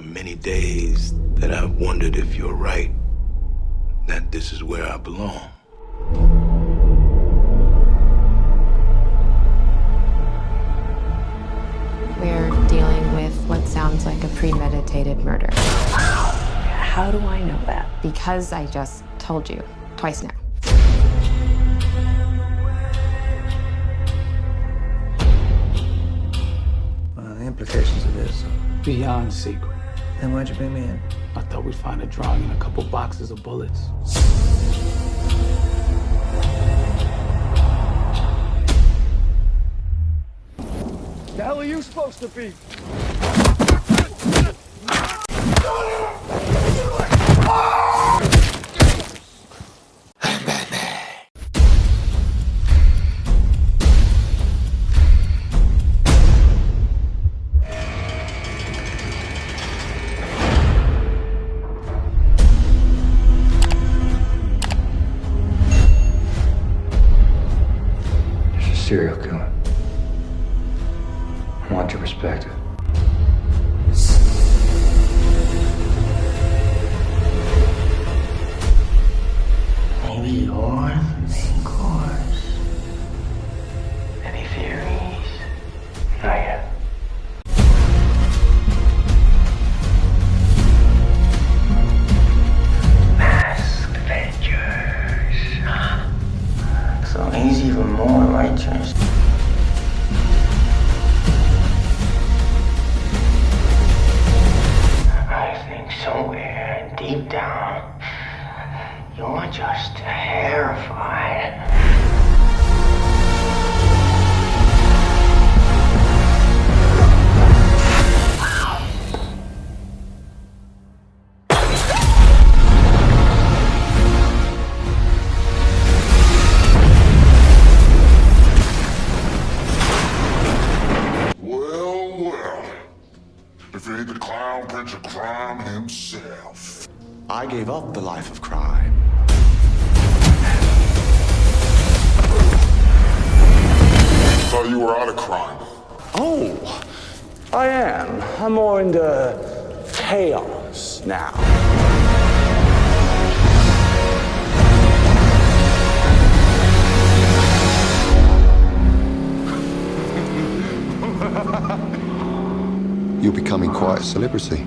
many days that I've wondered if you're right, that this is where I belong. We're dealing with what sounds like a premeditated murder. How do I know that? Because I just told you twice now. Well, the implications of this. Beyond secret. Then why'd you bring me in? I thought we'd find a drawing and a couple boxes of bullets. The hell are you supposed to be? Serial killer. I want your perspective. Righteous. I think somewhere deep down, you're just terrified. The clown prince of crime himself. I gave up the life of crime. Thought you were out of crime. Oh, I am. I'm more into chaos now. You're becoming quite a celebrity.